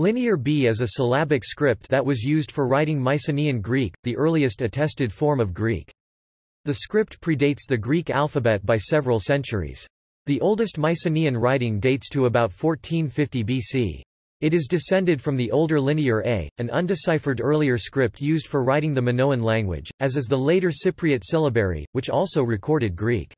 Linear B is a syllabic script that was used for writing Mycenaean Greek, the earliest attested form of Greek. The script predates the Greek alphabet by several centuries. The oldest Mycenaean writing dates to about 1450 BC. It is descended from the older Linear A, an undeciphered earlier script used for writing the Minoan language, as is the later Cypriot syllabary, which also recorded Greek.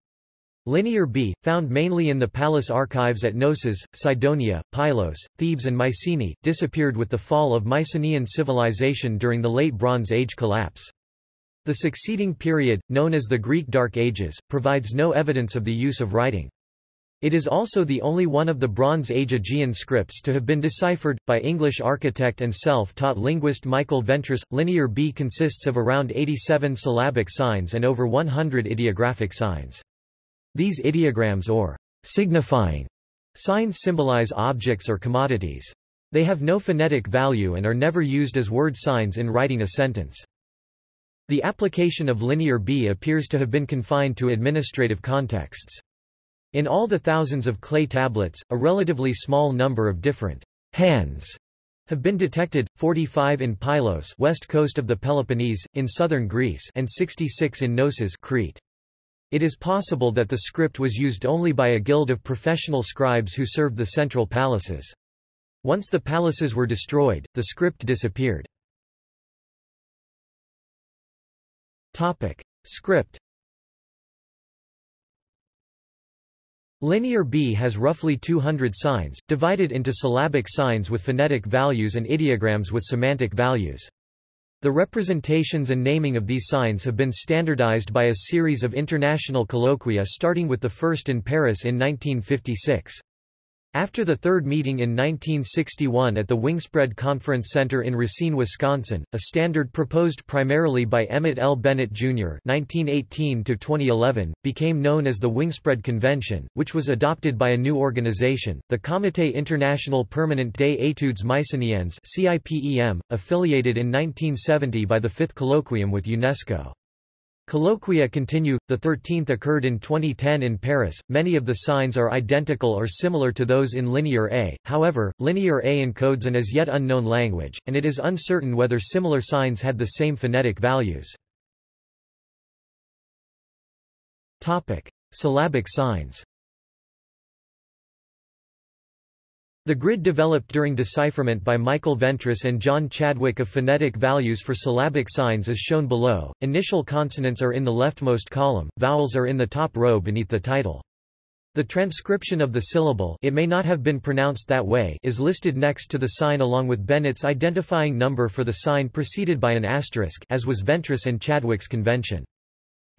Linear B, found mainly in the palace archives at Knossos, Cydonia, Pylos, Thebes and Mycenae, disappeared with the fall of Mycenaean civilization during the Late Bronze Age collapse. The succeeding period, known as the Greek Dark Ages, provides no evidence of the use of writing. It is also the only one of the Bronze Age Aegean scripts to have been deciphered, by English architect and self-taught linguist Michael Ventris. Linear B consists of around 87 syllabic signs and over 100 ideographic signs. These ideograms or signifying signs symbolize objects or commodities. They have no phonetic value and are never used as word signs in writing a sentence. The application of Linear B appears to have been confined to administrative contexts. In all the thousands of clay tablets, a relatively small number of different hands have been detected, 45 in Pylos west coast of the Peloponnese, in southern Greece and 66 in Knossos Crete. It is possible that the script was used only by a guild of professional scribes who served the central palaces. Once the palaces were destroyed, the script disappeared. Topic. Script Linear B has roughly 200 signs, divided into syllabic signs with phonetic values and ideograms with semantic values. The representations and naming of these signs have been standardized by a series of international colloquia starting with the first in Paris in 1956. After the third meeting in 1961 at the Wingspread Conference Center in Racine, Wisconsin, a standard proposed primarily by Emmett L. Bennett, Jr. (1918–2011) became known as the Wingspread Convention, which was adopted by a new organization, the Comité International Permanent des Études Mycéniennes (CIPEM), affiliated in 1970 by the Fifth Colloquium with UNESCO. Colloquia continue, the 13th occurred in 2010 in Paris. Many of the signs are identical or similar to those in Linear A, however, Linear A encodes an as yet unknown language, and it is uncertain whether similar signs had the same phonetic values. Topic. Syllabic signs The grid developed during decipherment by Michael Ventris and John Chadwick of phonetic values for syllabic signs is shown below. Initial consonants are in the leftmost column, vowels are in the top row beneath the title. The transcription of the syllable it may not have been pronounced that way is listed next to the sign along with Bennett's identifying number for the sign preceded by an asterisk as was Ventris and Chadwick's convention.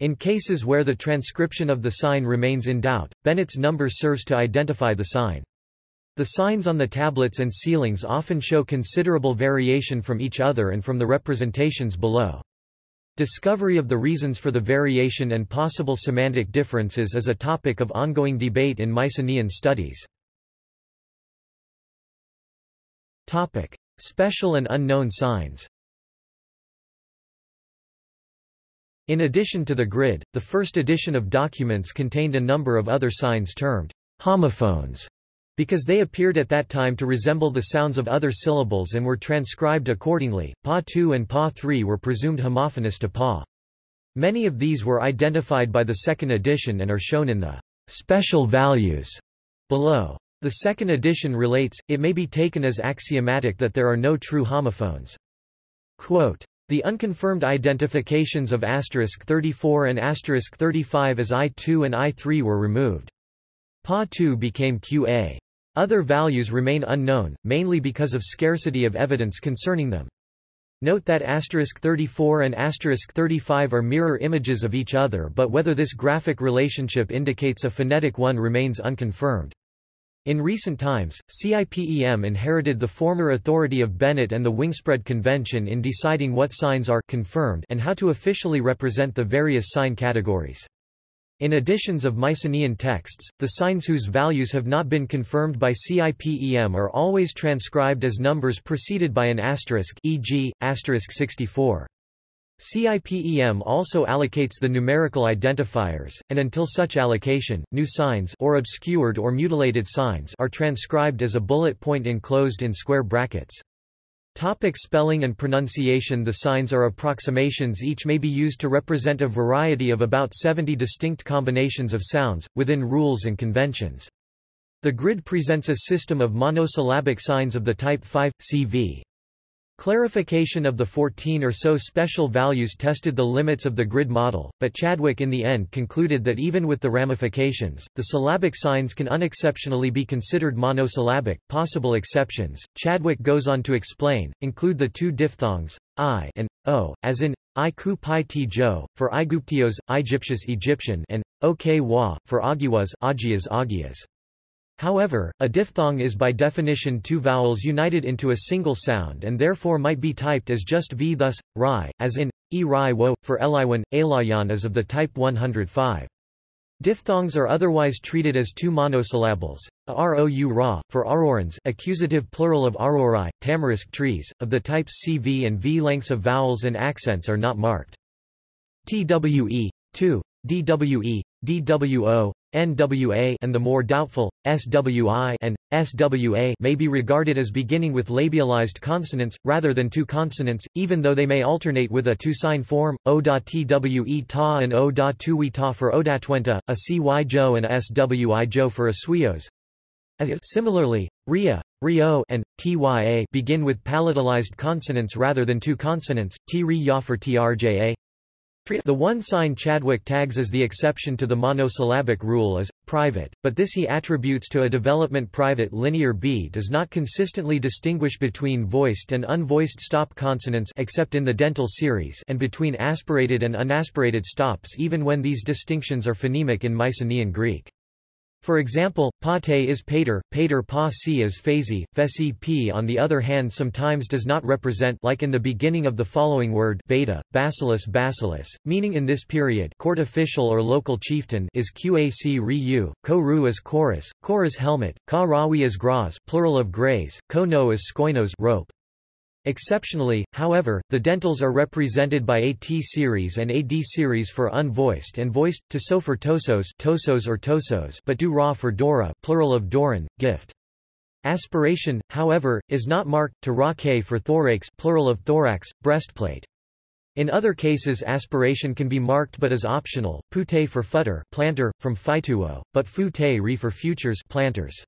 In cases where the transcription of the sign remains in doubt, Bennett's number serves to identify the sign. The signs on the tablets and sealings often show considerable variation from each other and from the representations below. Discovery of the reasons for the variation and possible semantic differences is a topic of ongoing debate in Mycenaean studies. Topic. Special and unknown signs In addition to the grid, the first edition of documents contained a number of other signs termed homophones because they appeared at that time to resemble the sounds of other syllables and were transcribed accordingly, Pa2 and Pa3 were presumed homophonous to Pa. Many of these were identified by the second edition and are shown in the special values below. The second edition relates, it may be taken as axiomatic that there are no true homophones. Quote, the unconfirmed identifications of asterisk 34 and asterisk 35 as I2 and I3 were removed. Pa2 became QA. Other values remain unknown, mainly because of scarcity of evidence concerning them. Note that asterisk 34 and asterisk 35 are mirror images of each other but whether this graphic relationship indicates a phonetic one remains unconfirmed. In recent times, CIPEM inherited the former authority of Bennett and the Wingspread Convention in deciding what signs are confirmed and how to officially represent the various sign categories. In editions of Mycenaean texts, the signs whose values have not been confirmed by CIPEM are always transcribed as numbers preceded by an asterisk e.g., asterisk 64. CIPEM also allocates the numerical identifiers, and until such allocation, new signs or obscured or mutilated signs are transcribed as a bullet point enclosed in square brackets. Topic spelling and pronunciation The signs are approximations each may be used to represent a variety of about 70 distinct combinations of sounds, within rules and conventions. The grid presents a system of monosyllabic signs of the type 5, CV. Clarification of the 14 or so special values tested the limits of the grid model, but Chadwick in the end concluded that even with the ramifications, the syllabic signs can unexceptionally be considered monosyllabic. Possible exceptions, Chadwick goes on to explain, include the two diphthongs, i and o, as in I ku pi ti jo, for Iguptios, Egyptius Egyptian and ok wa, for Agiwas, Agias Agias. However, a diphthong is by definition two vowels united into a single sound and therefore might be typed as just v thus, ri, as in, e ri wo, for Eliwan, Elayan is of the type 105. Diphthongs are otherwise treated as two monosyllables, rou ra, for aurorans accusative plural of aurori, tamarisk trees, of the types CV and V lengths of vowels and accents are not marked. TWE, 2, DWE, DWO, NWA and the more doubtful, SWI and SWA may be regarded as beginning with labialized consonants, rather than two consonants, even though they may alternate with a two-sign form, O.twe ta and O.tuwi ta for Odatwenta, a CY and a SWI for Aswios. Similarly, Ria, Rio, and Tya begin with palatalized consonants rather than two consonants, T Ri Ya for Trja, the one sign Chadwick tags as the exception to the monosyllabic rule is private, but this he attributes to a development private linear B does not consistently distinguish between voiced and unvoiced stop consonants except in the dental series and between aspirated and unaspirated stops even when these distinctions are phonemic in Mycenaean Greek. For example, pate is pater, pater pa si is phasi, fesi p on the other hand sometimes does not represent like in the beginning of the following word beta, basilis basilis, meaning in this period court official or local chieftain is qac ri ko ru is chorus, chorus helmet, ka rawi is graz plural of grays, ko no is skoinos rope. Exceptionally, however, the dentals are represented by a T series and a D series for unvoiced and voiced, to so for tosos, tosos or tosos but do ra for dora plural of doran, gift. Aspiration, however, is not marked, to ra for thorax plural of thorax, breastplate. In other cases aspiration can be marked but is optional, pute for futter planter, from phytuo, but fu te re for futures planters.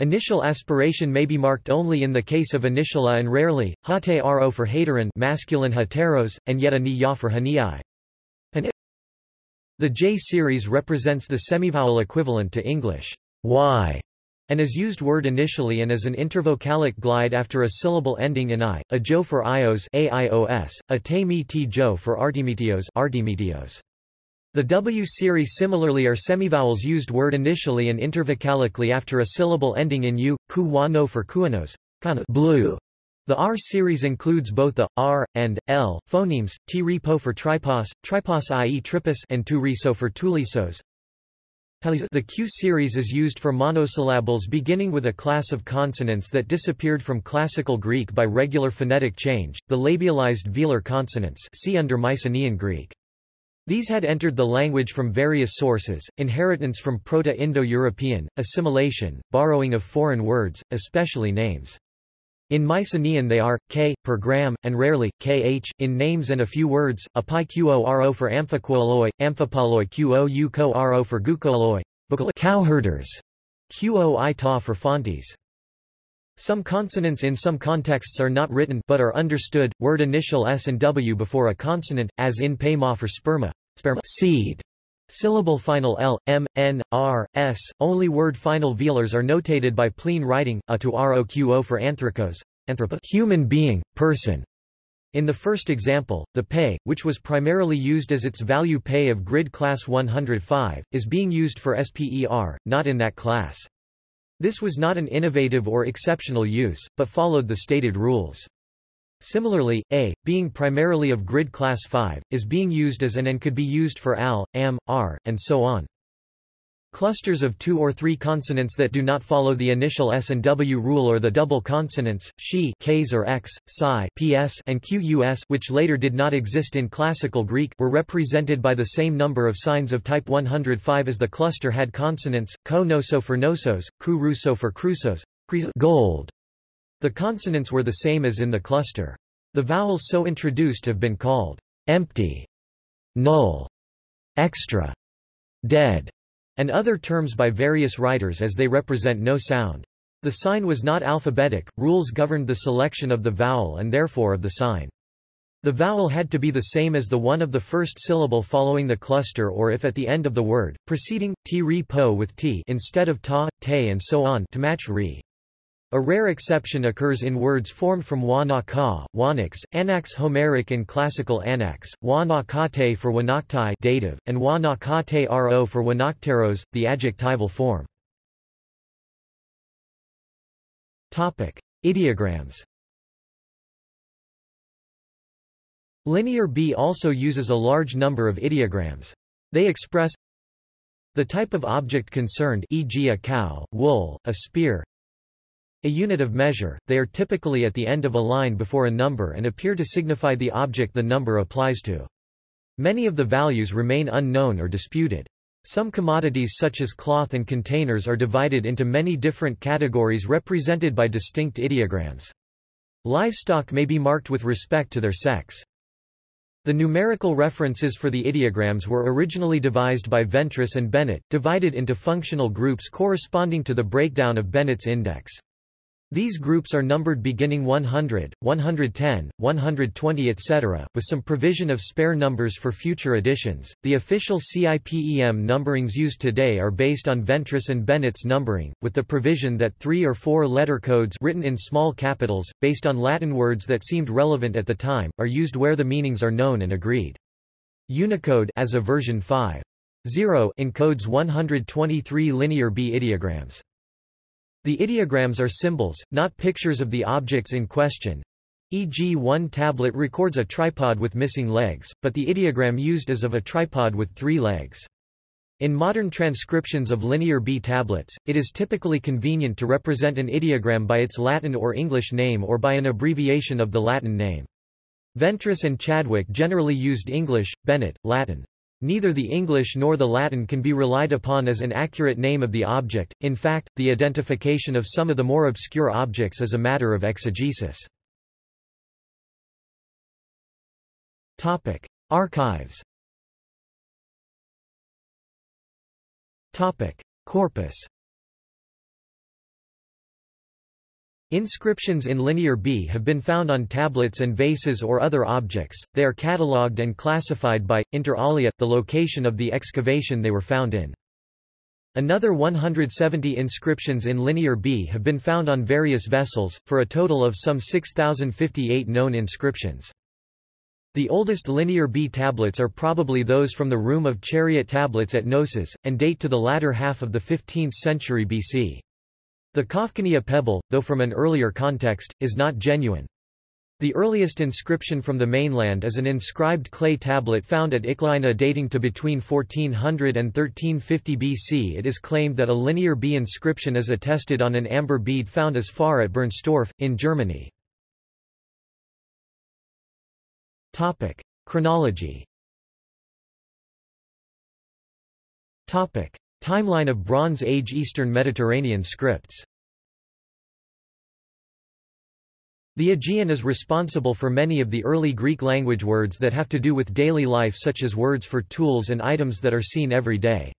Initial aspiration may be marked only in the case of initiala and rarely, hate ro for hateron masculine heteros, and yet a ni ya for haniai. The J series represents the semivowel equivalent to English y, and is used word initially and as an intervocalic glide after a syllable ending in i, a jo for ios, aios, a te mi ti jo for artemitios, artemitios. The W series similarly are semivowels used word initially and intervocalically after a syllable ending in u, ku wa no for kuanos, blue. The R series includes both the R and L phonemes, t repo for tripos, tripos i.e. tripos and tu riso for tulisos. The Q series is used for monosyllables beginning with a class of consonants that disappeared from Classical Greek by regular phonetic change, the labialized velar consonants see under Mycenaean Greek. These had entered the language from various sources, inheritance from Proto-Indo-European, assimilation, borrowing of foreign words, especially names. In Mycenaean they are, k, per gram, and rarely, kh, in names and a few words, api qo ro for amphiquoloi, amphipoloi qo u ko ro for gukoloi, cowherders, qo i ta for fontes. Some consonants in some contexts are not written but are understood, word initial s and w before a consonant, as in pema for sperma, sperma seed. Syllable final l, m, n, r, s. Only word final velars are notated by plain writing, a to roqo for anthracos, human being, person. In the first example, the pay, which was primarily used as its value pay of grid class 105, is being used for SPER, not in that class. This was not an innovative or exceptional use, but followed the stated rules. Similarly, A, being primarily of grid class 5, is being used as an and could be used for AL, AM, R, and so on. Clusters of two or three consonants that do not follow the initial S and W rule or the double consonants, she Ks or X, psi PS and QUS which later did not exist in Classical Greek were represented by the same number of signs of type 105 as the cluster had consonants, ko noso for nosos, ku ruso for crusos, gold. The consonants were the same as in the cluster. The vowels so introduced have been called empty, null, extra, dead, and other terms by various writers as they represent no sound. The sign was not alphabetic, rules governed the selection of the vowel and therefore of the sign. The vowel had to be the same as the one of the first syllable following the cluster or if at the end of the word, preceding, t re po with t instead of ta, te and so on to match re. A rare exception occurs in words formed from wa na ka, wanax, anax Homeric and classical anax, wa na kate for wanaktai dative, and wa na kate ro for wanakteros, the adjectival form. Topic: Ideograms. Linear B also uses a large number of ideograms. They express the type of object concerned e.g. a cow, wool, a spear, a unit of measure, they are typically at the end of a line before a number and appear to signify the object the number applies to. Many of the values remain unknown or disputed. Some commodities such as cloth and containers are divided into many different categories represented by distinct ideograms. Livestock may be marked with respect to their sex. The numerical references for the ideograms were originally devised by Ventris and Bennett, divided into functional groups corresponding to the breakdown of Bennett's index. These groups are numbered beginning 100, 110, 120 etc., with some provision of spare numbers for future editions. The official CIPEM numberings used today are based on Ventris and Bennett's numbering, with the provision that three or four letter codes written in small capitals, based on Latin words that seemed relevant at the time, are used where the meanings are known and agreed. Unicode as of version 5.0 encodes 123 linear B ideograms. The ideograms are symbols, not pictures of the objects in question. E.g. one tablet records a tripod with missing legs, but the ideogram used is of a tripod with three legs. In modern transcriptions of linear B tablets, it is typically convenient to represent an ideogram by its Latin or English name or by an abbreviation of the Latin name. Ventris and Chadwick generally used English, Bennett, Latin. Neither the English nor the Latin can be relied upon as an accurate name of the object, in fact, the identification of some of the more obscure objects is a matter of exegesis. Archives. Corpus Inscriptions in Linear B have been found on tablets and vases or other objects, they are catalogued and classified by, inter alia, the location of the excavation they were found in. Another 170 inscriptions in Linear B have been found on various vessels, for a total of some 6,058 known inscriptions. The oldest Linear B tablets are probably those from the Room of Chariot tablets at Knossos, and date to the latter half of the 15th century BC. The Kafkania pebble, though from an earlier context, is not genuine. The earliest inscription from the mainland is an inscribed clay tablet found at Iklaina dating to between 1400 and 1350 BC. It is claimed that a linear B inscription is attested on an amber bead found as far at Bernstorff, in Germany. Topic. Chronology Topic. Timeline of Bronze Age Eastern Mediterranean scripts The Aegean is responsible for many of the early Greek language words that have to do with daily life such as words for tools and items that are seen every day.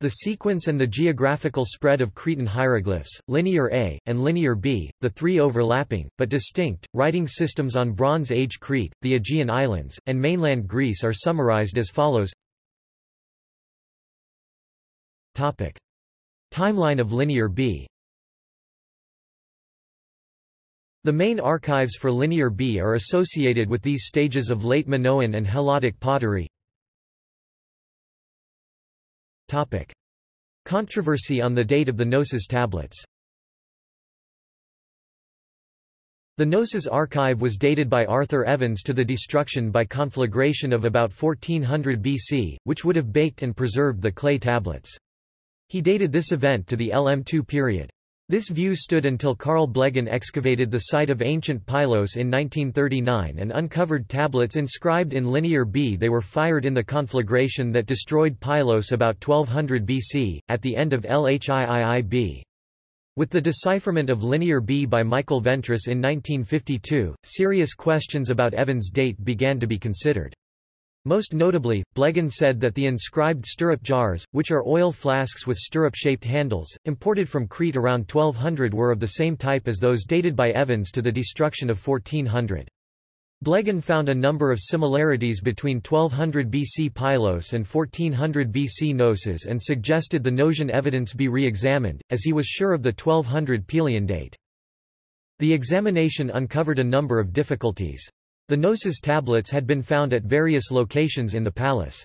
The sequence and the geographical spread of Cretan hieroglyphs, Linear A, and Linear B, the three overlapping, but distinct, writing systems on Bronze Age Crete, the Aegean Islands, and mainland Greece are summarized as follows Topic. Timeline of Linear B The main archives for Linear B are associated with these stages of late Minoan and Helladic pottery. Topic. Controversy on the date of the Knossos tablets The Knossos archive was dated by Arthur Evans to the destruction by conflagration of about 1400 BC, which would have baked and preserved the clay tablets. He dated this event to the LM2 period. This view stood until Carl Blegen excavated the site of ancient Pylos in 1939 and uncovered tablets inscribed in Linear B. They were fired in the conflagration that destroyed Pylos about 1200 BC, at the end of Lhiiib. With the decipherment of Linear B by Michael Ventris in 1952, serious questions about Evans' date began to be considered. Most notably, Blegen said that the inscribed stirrup jars, which are oil flasks with stirrup-shaped handles, imported from Crete around 1200 were of the same type as those dated by Evans to the destruction of 1400. Blegen found a number of similarities between 1200 BC Pylos and 1400 BC Knossos and suggested the Knossian evidence be re-examined, as he was sure of the 1200 Pylian date. The examination uncovered a number of difficulties. The Knossos tablets had been found at various locations in the palace.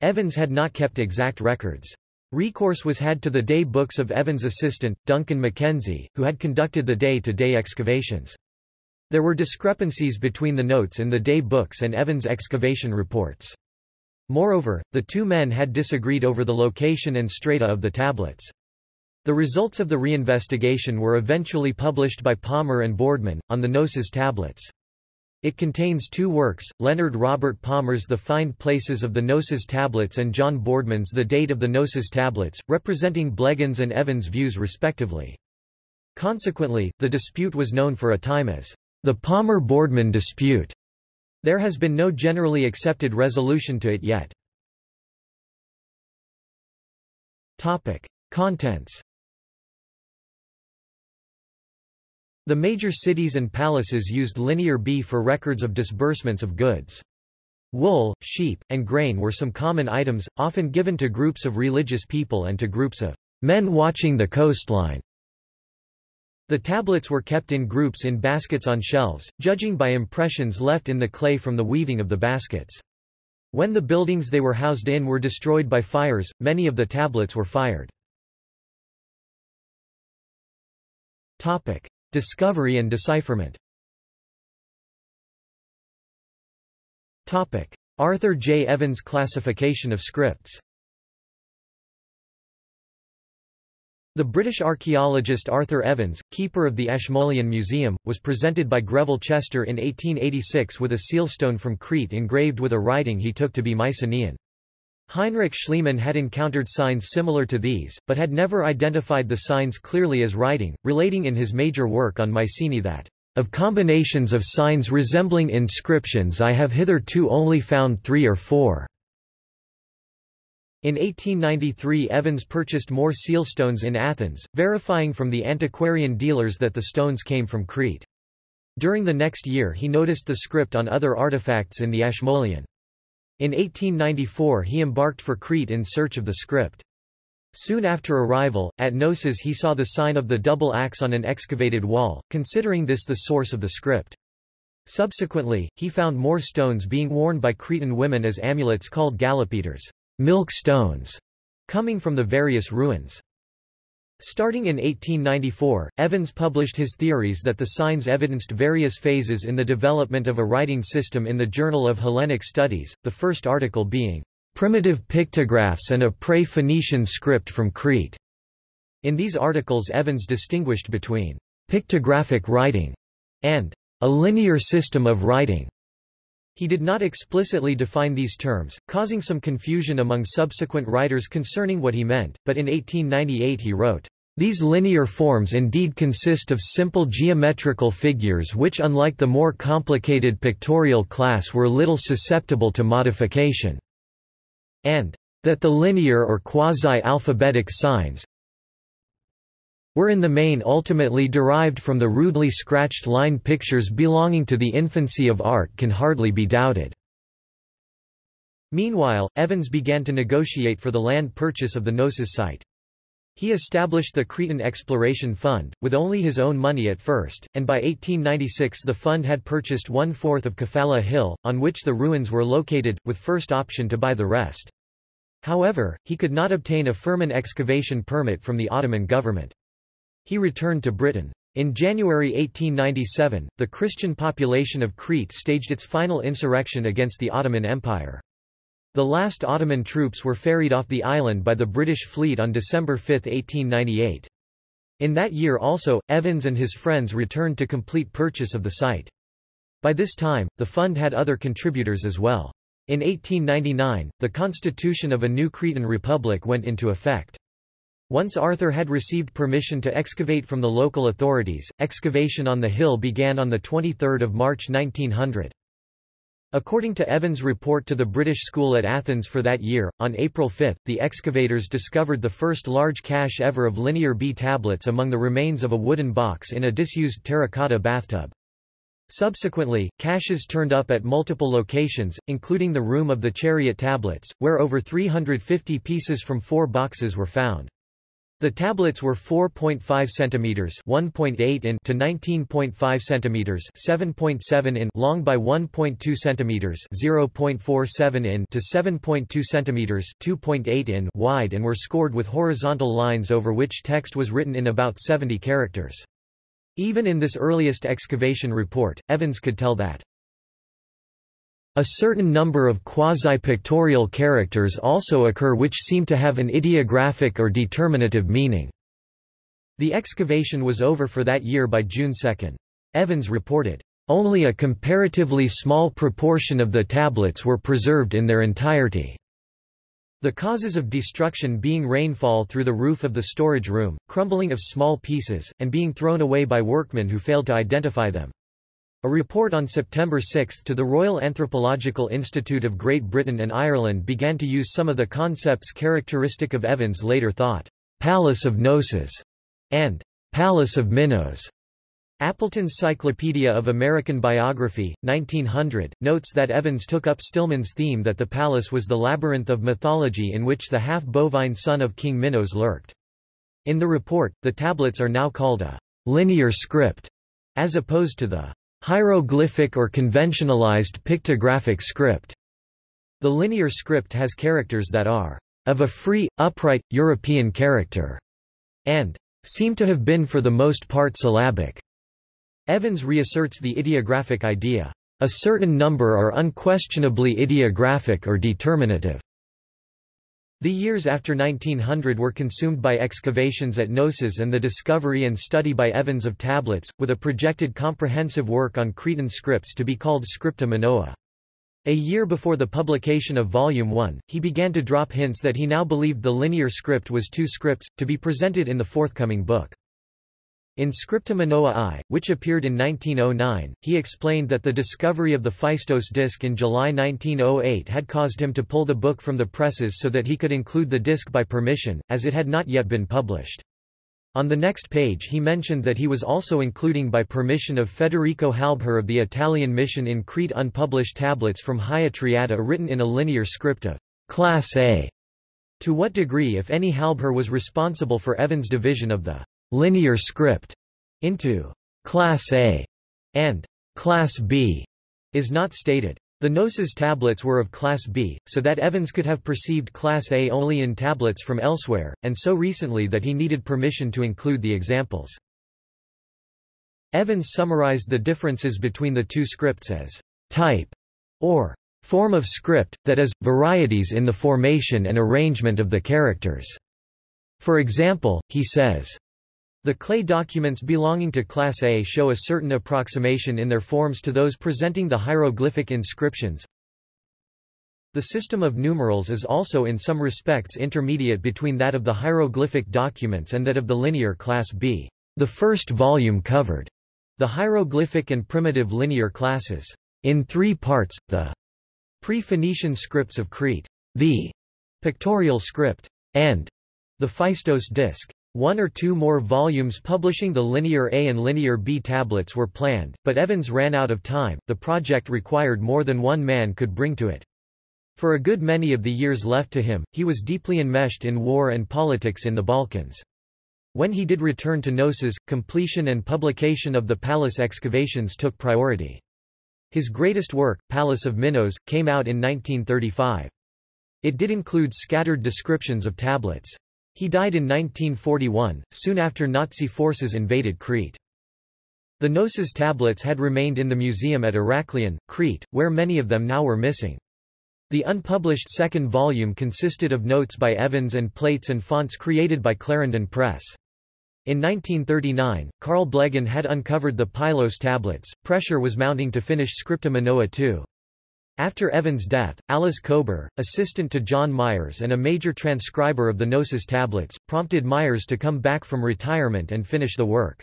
Evans had not kept exact records. Recourse was had to the day books of Evans' assistant, Duncan Mackenzie, who had conducted the day-to-day -day excavations. There were discrepancies between the notes in the day books and Evans' excavation reports. Moreover, the two men had disagreed over the location and strata of the tablets. The results of the reinvestigation were eventually published by Palmer and Boardman, on the Knossos tablets. It contains two works, Leonard Robert Palmer's The Find Places of the Knossos Tablets and John Boardman's The Date of the Knossos Tablets, representing Blegen's and Evans' views respectively. Consequently, the dispute was known for a time as the Palmer-Boardman dispute. There has been no generally accepted resolution to it yet. Topic. Contents The major cities and palaces used Linear B for records of disbursements of goods. Wool, sheep, and grain were some common items, often given to groups of religious people and to groups of men watching the coastline. The tablets were kept in groups in baskets on shelves, judging by impressions left in the clay from the weaving of the baskets. When the buildings they were housed in were destroyed by fires, many of the tablets were fired. Topic. Discovery and decipherment Topic. Arthur J. Evans classification of scripts The British archaeologist Arthur Evans, keeper of the Ashmolean Museum, was presented by Greville Chester in 1886 with a sealstone from Crete engraved with a writing he took to be Mycenaean. Heinrich Schliemann had encountered signs similar to these, but had never identified the signs clearly as writing, relating in his major work on Mycenae that, "...of combinations of signs resembling inscriptions I have hitherto only found three or four." In 1893 Evans purchased more sealstones in Athens, verifying from the antiquarian dealers that the stones came from Crete. During the next year he noticed the script on other artifacts in the Ashmolean. In 1894 he embarked for Crete in search of the script. Soon after arrival, at Knossos he saw the sign of the double axe on an excavated wall, considering this the source of the script. Subsequently, he found more stones being worn by Cretan women as amulets called galopetres milk stones", coming from the various ruins. Starting in 1894, Evans published his theories that the signs evidenced various phases in the development of a writing system in the Journal of Hellenic Studies, the first article being, "...primitive pictographs and a pre-Phoenician script from Crete." In these articles Evans distinguished between pictographic writing and a linear system of writing. He did not explicitly define these terms, causing some confusion among subsequent writers concerning what he meant, but in 1898 he wrote, these linear forms indeed consist of simple geometrical figures which unlike the more complicated pictorial class were little susceptible to modification, and that the linear or quasi-alphabetic signs, were in the main ultimately derived from the rudely scratched line pictures belonging to the infancy of art can hardly be doubted. Meanwhile, Evans began to negotiate for the land purchase of the Knossos site. He established the Cretan Exploration Fund, with only his own money at first, and by 1896 the fund had purchased one-fourth of Kefala Hill, on which the ruins were located, with first option to buy the rest. However, he could not obtain a Firman excavation permit from the Ottoman government. He returned to Britain. In January 1897, the Christian population of Crete staged its final insurrection against the Ottoman Empire. The last Ottoman troops were ferried off the island by the British fleet on December 5, 1898. In that year also, Evans and his friends returned to complete purchase of the site. By this time, the fund had other contributors as well. In 1899, the constitution of a new Cretan republic went into effect. Once Arthur had received permission to excavate from the local authorities, excavation on the hill began on 23 March 1900. According to Evans' report to the British School at Athens for that year, on April 5, the excavators discovered the first large cache ever of Linear B tablets among the remains of a wooden box in a disused terracotta bathtub. Subsequently, caches turned up at multiple locations, including the room of the chariot tablets, where over 350 pieces from four boxes were found. The tablets were 4.5 centimeters (1.8 in) to 19.5 centimeters (7.7 in) long by 1.2 centimeters (0.47 in) to 7.2 centimeters (2.8 in) wide and were scored with horizontal lines over which text was written in about 70 characters. Even in this earliest excavation report, Evans could tell that a certain number of quasi-pictorial characters also occur which seem to have an ideographic or determinative meaning. The excavation was over for that year by June 2. Evans reported, "...only a comparatively small proportion of the tablets were preserved in their entirety." The causes of destruction being rainfall through the roof of the storage room, crumbling of small pieces, and being thrown away by workmen who failed to identify them. A report on September 6 to the Royal Anthropological Institute of Great Britain and Ireland began to use some of the concepts characteristic of Evans' later thought, Palace of Knossos, and Palace of Minos. Appleton's Cyclopedia of American Biography, 1900, notes that Evans took up Stillman's theme that the palace was the labyrinth of mythology in which the half-bovine son of King Minos lurked. In the report, the tablets are now called a linear script, as opposed to the Hieroglyphic or conventionalized pictographic script. The linear script has characters that are of a free, upright, European character, and seem to have been for the most part syllabic. Evans reasserts the ideographic idea. A certain number are unquestionably ideographic or determinative. The years after 1900 were consumed by excavations at Knossos and the discovery and study by Evans of tablets, with a projected comprehensive work on Cretan scripts to be called Scripta Minoa. A year before the publication of Volume 1, he began to drop hints that he now believed the linear script was two scripts, to be presented in the forthcoming book. In Scripta Minoa I, which appeared in 1909, he explained that the discovery of the Phaistos disc in July 1908 had caused him to pull the book from the presses so that he could include the disc by permission, as it had not yet been published. On the next page he mentioned that he was also including by permission of Federico Halbherr of the Italian mission in Crete unpublished tablets from Hagia Triada written in a linear script of Class A. To what degree if any Halbherr was responsible for Evans' division of the linear script into Class A and Class B is not stated. The Knossos tablets were of Class B, so that Evans could have perceived Class A only in tablets from elsewhere, and so recently that he needed permission to include the examples. Evans summarized the differences between the two scripts as type or form of script, that is, varieties in the formation and arrangement of the characters. For example, he says, the clay documents belonging to Class A show a certain approximation in their forms to those presenting the hieroglyphic inscriptions. The system of numerals is also in some respects intermediate between that of the hieroglyphic documents and that of the linear Class B. The first volume covered the hieroglyphic and primitive linear classes. In three parts, the pre-Phoenician scripts of Crete, the pictorial script, and the Phaistos disc. One or two more volumes publishing the Linear A and Linear B tablets were planned, but Evans ran out of time, the project required more than one man could bring to it. For a good many of the years left to him, he was deeply enmeshed in war and politics in the Balkans. When he did return to Knossos, completion and publication of the palace excavations took priority. His greatest work, Palace of Minos, came out in 1935. It did include scattered descriptions of tablets. He died in 1941, soon after Nazi forces invaded Crete. The Knossos tablets had remained in the museum at Heraklion, Crete, where many of them now were missing. The unpublished second volume consisted of notes by Evans and plates and fonts created by Clarendon Press. In 1939, Carl Blegen had uncovered the Pylos tablets, pressure was mounting to finish Scripta Minoa too. After Evans' death, Alice Kober, assistant to John Myres and a major transcriber of the Knossos tablets, prompted Myres to come back from retirement and finish the work.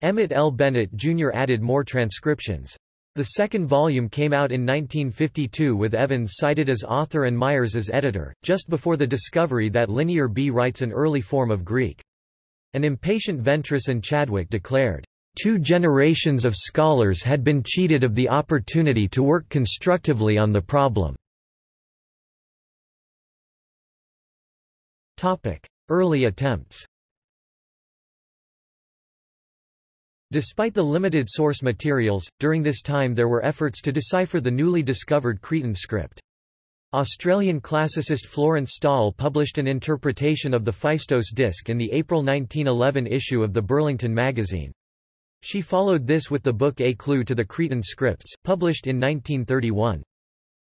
Emmett L. Bennett Jr. added more transcriptions. The second volume came out in 1952 with Evans cited as author and Myres as editor, just before the discovery that Linear B writes an early form of Greek. An impatient Ventris and Chadwick declared, Two generations of scholars had been cheated of the opportunity to work constructively on the problem. Early attempts Despite the limited source materials, during this time there were efforts to decipher the newly discovered Cretan script. Australian classicist Florence Stawell published an interpretation of the Phaistos disc in the April 1911 issue of the Burlington magazine. She followed this with the book A Clue to the Cretan Scripts, published in 1931.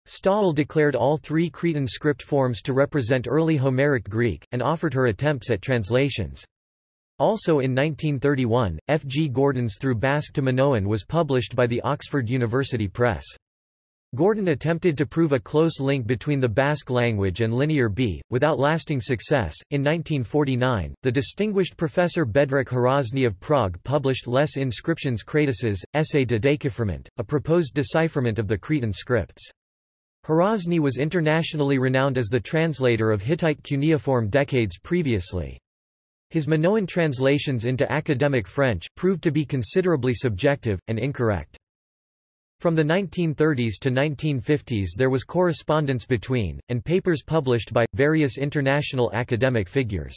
Stawell declared all three Cretan script forms to represent early Homeric Greek, and offered her attempts at translations. Also in 1931, F. G. Gordon's Through Basque to Minoan was published by the Oxford University Press. Gordon attempted to prove a close link between the Basque language and Linear B, without lasting success. In 1949, the distinguished professor Bedřich Hrozný of Prague published Les Inscriptions Crétoises, Essai de Déchiffrement, a proposed decipherment of the Cretan scripts. Hrozný was internationally renowned as the translator of Hittite cuneiform decades previously. His Minoan translations into academic French proved to be considerably subjective, and incorrect. From the 1930s to 1950s there was correspondence between, and papers published by, various international academic figures.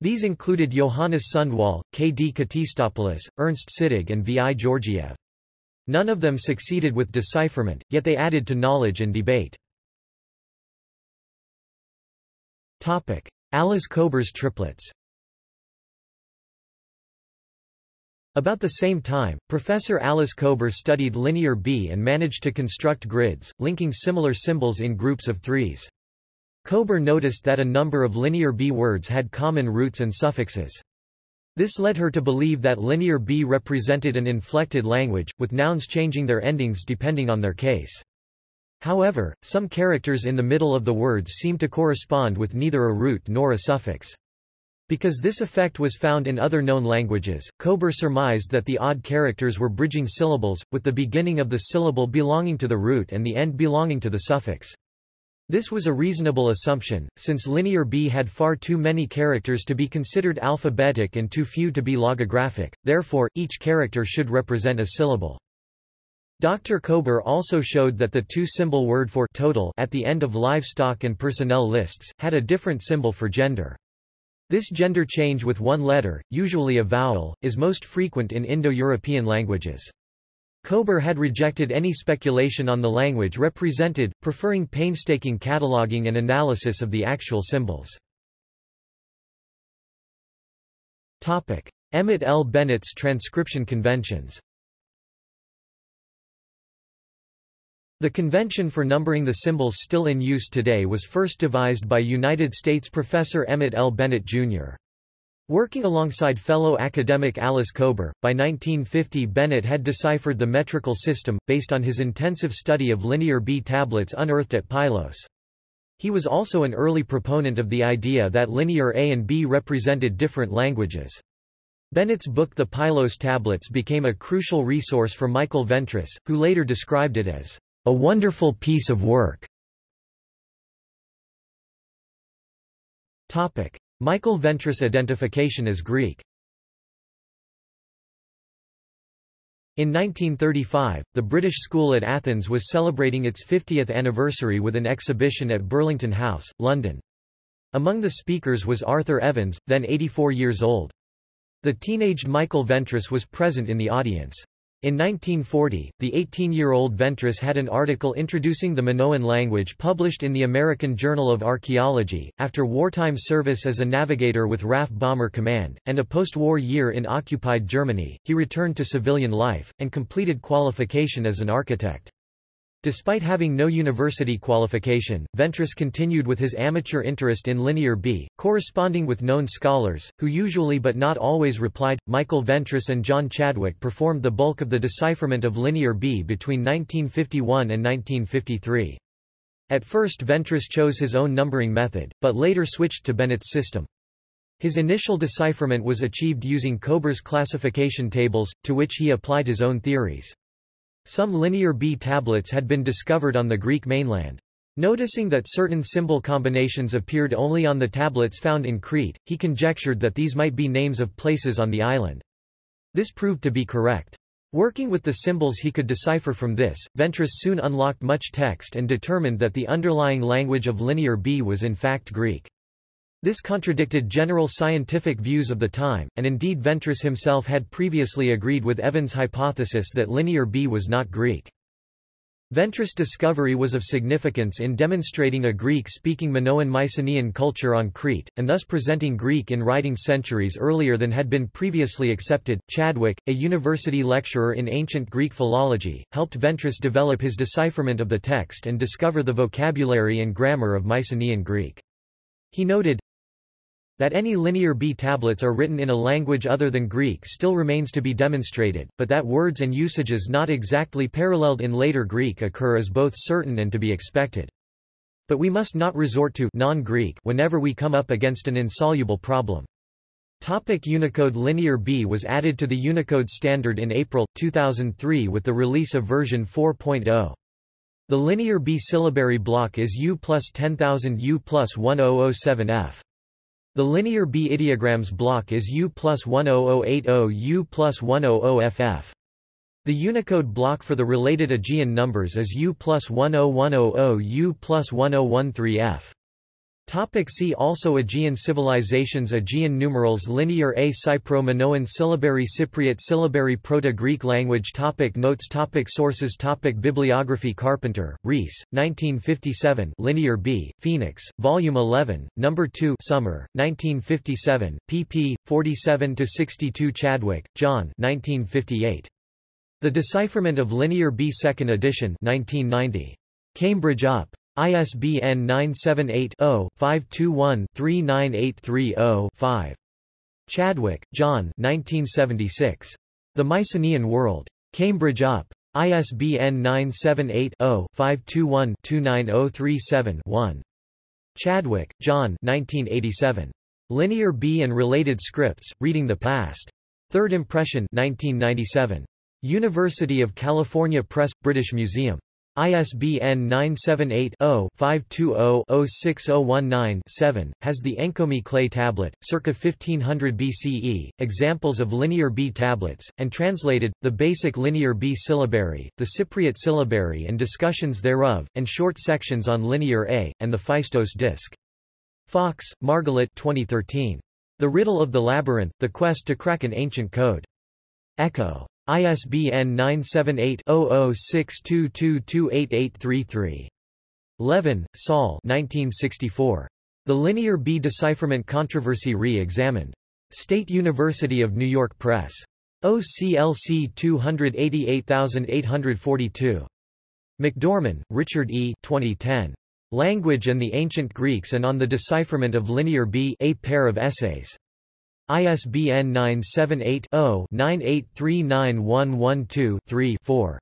These included Johannes Sundwall, K. D. Ktistopoulos, Ernst Sittig and V. I. Georgiev. None of them succeeded with decipherment, yet they added to knowledge and debate. Alice Kober's triplets About the same time, Professor Alice Kober studied linear B and managed to construct grids, linking similar symbols in groups of threes. Kober noticed that a number of linear B words had common roots and suffixes. This led her to believe that linear B represented an inflected language, with nouns changing their endings depending on their case. However, some characters in the middle of the words seem to correspond with neither a root nor a suffix. Because this effect was found in other known languages, Kober surmised that the odd characters were bridging syllables, with the beginning of the syllable belonging to the root and the end belonging to the suffix. This was a reasonable assumption, since Linear B had far too many characters to be considered alphabetic and too few to be logographic, therefore, each character should represent a syllable. Dr. Kober also showed that the two-symbol word for total at the end of livestock and personnel lists, had a different symbol for gender. This gender change with one letter, usually a vowel, is most frequent in Indo-European languages. Kober had rejected any speculation on the language represented, preferring painstaking cataloging and analysis of the actual symbols. Emmett L. Bennett's transcription conventions The convention for numbering the symbols still in use today was first devised by United States professor Emmett L. Bennett, Jr. Working alongside fellow academic Alice Kober, by 1950 Bennett had deciphered the metrical system, based on his intensive study of linear B tablets unearthed at Pylos. He was also an early proponent of the idea that linear A and B represented different languages. Bennett's book The Pylos Tablets became a crucial resource for Michael Ventris, who later described it as a wonderful piece of work. Topic: Michael Ventris identification as Greek. In 1935, the British School at Athens was celebrating its 50th anniversary with an exhibition at Burlington House, London. Among the speakers was Arthur Evans, then 84 years old. The teenaged Michael Ventris was present in the audience. In 1940, the 18-year-old Ventris had an article introducing the Minoan language published in the American Journal of Archaeology. After wartime service as a navigator with RAF Bomber Command, and a post-war year in occupied Germany, he returned to civilian life, and completed qualification as an architect. Despite having no university qualification, Ventris continued with his amateur interest in Linear B, corresponding with known scholars, who usually but not always replied. Michael Ventris and John Chadwick performed the bulk of the decipherment of Linear B between 1951 and 1953. At first Ventris chose his own numbering method, but later switched to Bennett's system. His initial decipherment was achieved using Kober's classification tables, to which he applied his own theories. Some Linear B tablets had been discovered on the Greek mainland. Noticing that certain symbol combinations appeared only on the tablets found in Crete, he conjectured that these might be names of places on the island. This proved to be correct. Working with the symbols he could decipher from this, Ventris soon unlocked much text and determined that the underlying language of Linear B was in fact Greek. This contradicted general scientific views of the time, and indeed Ventris himself had previously agreed with Evans' hypothesis that Linear B was not Greek. Ventris' discovery was of significance in demonstrating a Greek-speaking Minoan Mycenaean culture on Crete, and thus presenting Greek in writing centuries earlier than had been previously accepted. Chadwick, a university lecturer in ancient Greek philology, helped Ventris develop his decipherment of the text and discover the vocabulary and grammar of Mycenaean Greek. He noted, that any linear B tablets are written in a language other than Greek still remains to be demonstrated, but that words and usages not exactly paralleled in later Greek occur is both certain and to be expected. But we must not resort to non-Greek whenever we come up against an insoluble problem. Topic Unicode Linear B was added to the Unicode standard in April, 2003 with the release of version 4.0. The Linear B syllabary block is U plus 10000 U plus 1007F. The linear B ideograms block is U plus 10080 U plus 100FF. The Unicode block for the related Aegean numbers is U plus 10100 U plus 1013F. Topic see also Aegean civilizations Aegean numerals Linear A Cypro-Minoan syllabary Cypriot syllabary Proto-Greek language topic Notes topic Sources topic Bibliography Carpenter, Rees, 1957 Linear B, Phoenix, Volume 11, No. 2 Summer, 1957, pp. 47–62 Chadwick, John 1958. The Decipherment of Linear B Second Edition 1990. Cambridge UP. ISBN 978-0-521-39830-5. Chadwick, John 1976. The Mycenaean World. Cambridge UP. ISBN 978-0-521-29037-1. Chadwick, John 1987. Linear B and Related Scripts, Reading the Past. Third Impression 1997. University of California Press, British Museum. ISBN 978-0-520-06019-7, has the Enkomi clay tablet, circa 1500 BCE, examples of Linear B tablets, and translated, the basic Linear B syllabary, the Cypriot syllabary and discussions thereof, and short sections on Linear A, and the Phaistos disc. Fox, Margalit 2013. The Riddle of the Labyrinth, The Quest to Crack an Ancient Code. Ecco. ISBN 978-0062228833. Levin, Saul 1964. The Linear B Decipherment Controversy Re-Examined. State University of New York Press. OCLC 288842. McDorman, Richard E. 2010. Language and the Ancient Greeks and on the Decipherment of Linear B A pair of essays. ISBN 978-0-9839112-3-4.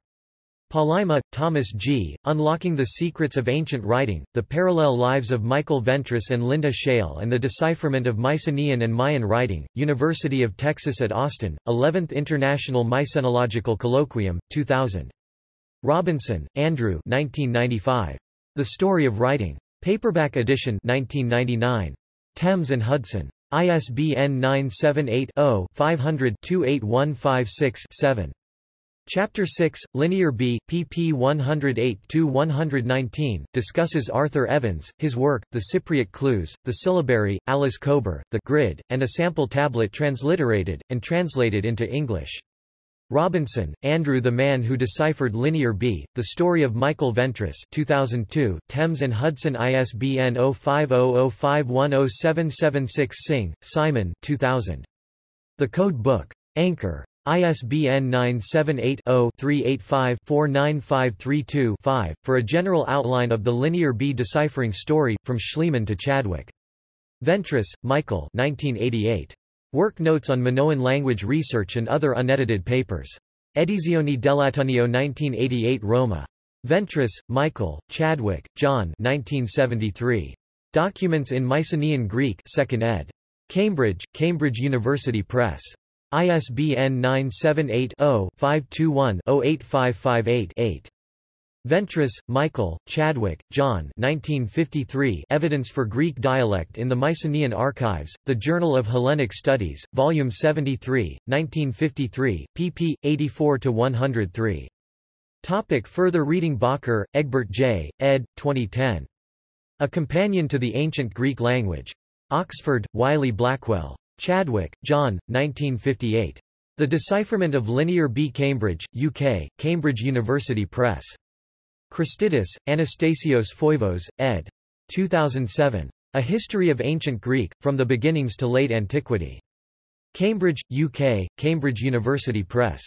Palaima, Thomas G., Unlocking the Secrets of Ancient Writing, The Parallel Lives of Michael Ventris and Linda Schele and the Decipherment of Mycenaean and Mayan Writing, University of Texas at Austin, 11th International Mycenological Colloquium, 2000. Robinson, Andrew 1995. The Story of Writing. Paperback edition 1999. Thames and Hudson. ISBN 978-0-500-28156-7. Chapter 6, Linear B, pp 108-119, discusses Arthur Evans, his work, The Cypriot Clues, The Syllabary, Alice Kober, The Grid, and a sample tablet transliterated, and translated into English. Robinson, Andrew The Man Who Deciphered Linear B, The Story of Michael Ventris 2002, Thames and Hudson ISBN 0500510776 Singh, Simon 2000. The Code Book. Anchor. ISBN 978-0-385-49532-5, for a general outline of the Linear B deciphering story, from Schliemann to Chadwick. Ventris, Michael 1988. Work Notes on Minoan Language Research and Other Unedited Papers. Edizioni dell'Ateneo 1988 Roma. Ventris, Michael, Chadwick, John 1973. Documents in Mycenaean Greek 2nd ed. Cambridge, Cambridge University Press. ISBN 978-0-521-08558-8. Ventris, Michael, Chadwick, John 1953 Evidence for Greek Dialect in the Mycenaean Archives, The Journal of Hellenic Studies, Volume 73, 1953, pp. 84–103. Topic further reading Bakker, Egbert J., ed. 2010. A Companion to the Ancient Greek Language. Oxford, Wiley Blackwell. Chadwick, John, 1958. The Decipherment of Linear B. Cambridge, UK, Cambridge University Press. Christidis, Anastasios Foivos, ed. 2007. A History of Ancient Greek, From the Beginnings to Late Antiquity. Cambridge, UK, Cambridge University Press.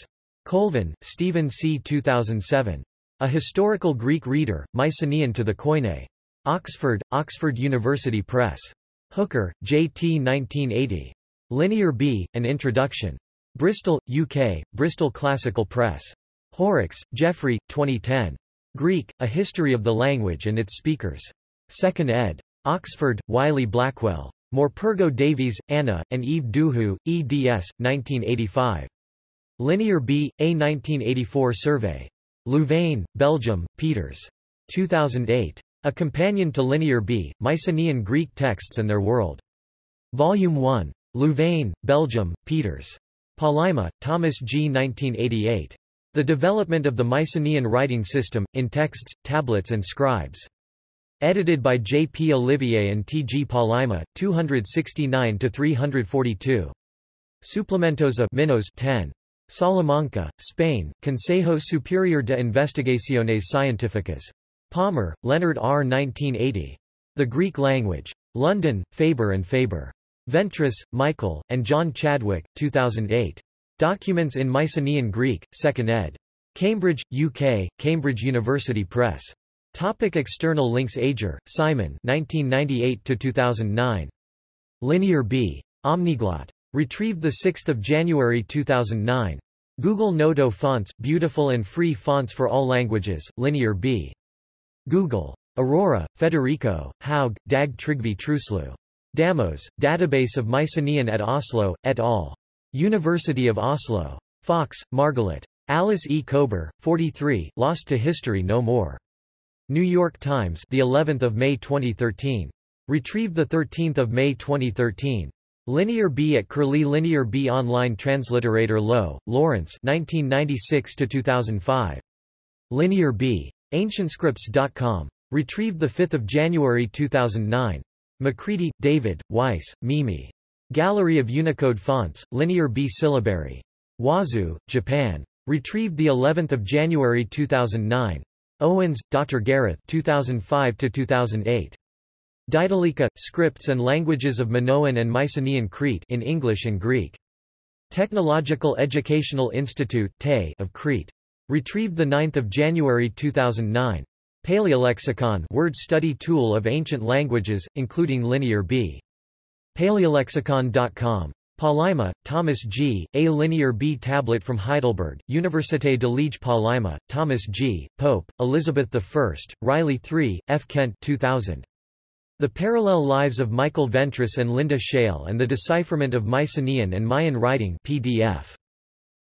Colvin, Stephen C. 2007. A Historical Greek Reader, Mycenaean to the Koine. Oxford, Oxford University Press. Hooker, J. T. 1980. Linear B, An Introduction. Bristol, UK, Bristol Classical Press. Horrocks, Geoffrey, 2010. Greek, A History of the Language and Its Speakers. 2nd ed. Oxford, Wiley Blackwell. Morpurgo Davies, Anna, and Yves Duhoux, eds. 1985. Linear B, A 1984 Survey. Louvain, Belgium, Peters. 2008. A Companion to Linear B, Mycenaean Greek Texts and Their World. Volume 1. Louvain, Belgium, Peters. Palaima, Thomas G. 1988. The Development of the Mycenaean Writing System, in Texts, Tablets and Scribes. Edited by J. P. Olivier and T. G. Palaima, 269-342. Suplementos of Minos 10. Salamanca, Spain, Consejo Superior de Investigaciones Científicas. Palmer, Leonard R. 1980. The Greek Language. London, Faber and Faber. Ventris, Michael, and John Chadwick, 2008. Documents in Mycenaean Greek, 2nd ed. Cambridge, UK, Cambridge University Press. Topic external links Ager, Simon 1998–2009. Linear B. Omniglot. Retrieved 6 January 2009. Google Noto Fonts, beautiful and free fonts for all languages, Linear B. Google. Aurora, Federico, Haug, Dag Trygve Truslew. Damos, Database of Mycenaean at Oslo, et al. University of Oslo. Fox, Margalit. Alice E. Kober, 43, Lost to History No More. New York Times, the 11th of May 2013. Retrieved the 13th of May 2013. Linear B at Curlie Linear B Online Transliterator Lo, Lawrence 1996 2005. Linear B. AncientScripts.com. Retrieved 5 January 2009. Macready, David, Weiss, Mimi. Gallery of Unicode Fonts, Linear B Syllabary. Wazu, Japan. Retrieved the 11th of January 2009. Owens, Dr. Gareth 2005-2008. Didalia, Scripts and Languages of Minoan and Mycenaean Crete in English and Greek. Technological Educational Institute of Crete. Retrieved 9 January 2009. Paleolexicon word study tool of ancient languages, including Linear B. Paleolexicon.com. Palaima, Thomas G., A Linear B tablet from Heidelberg, Université de Liege Palaima, Thomas G., Pope, Elizabeth I, Riley III, F. Kent 2000. The Parallel Lives of Michael Ventris and Linda Schele and the Decipherment of Mycenaean and Mayan Writing PDF.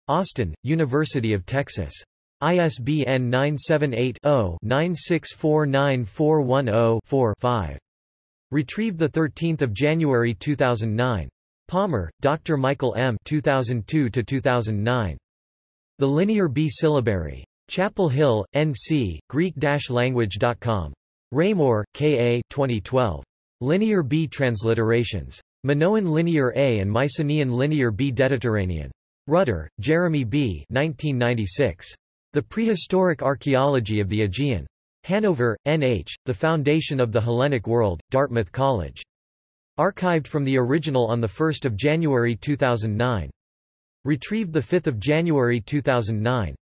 Austin, University of Texas. ISBN 978-0-9649410-4-5. Retrieved 13 January 2009. Palmer, Dr. Michael M. 2002-2009. The Linear B Syllabary. Chapel Hill, NC, Greek-language.com. Raymoure, K. A. 2012. Linear B Transliterations. Minoan Linear A and Mycenaean Linear B Deaditerranean. Rutter, Jeremy B. 1996. The Prehistoric Archaeology of the Aegean. Hanover, N.H., The Foundation of the Hellenic World, Dartmouth College. Archived from the original on 1 January 2009. Retrieved 5 January 2009.